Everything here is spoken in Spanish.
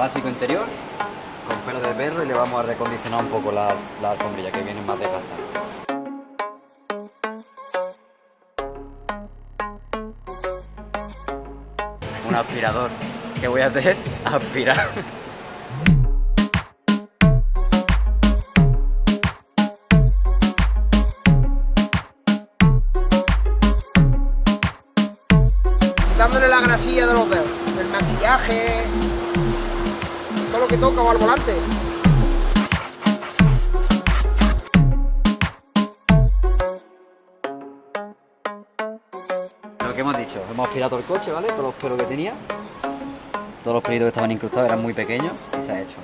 básico interior con pelo de perro y le vamos a recondicionar un poco la, la alfombrilla que viene más desgastada. Un aspirador. ¿Qué voy a hacer? Aspirar. Quitándole la grasilla de los dedos, el maquillaje, que toca va al volante. Lo que hemos dicho, hemos aspirado el coche, ¿vale? Todos los pelos que tenía. Todos los pelitos que estaban incrustados eran muy pequeños y se ha hecho.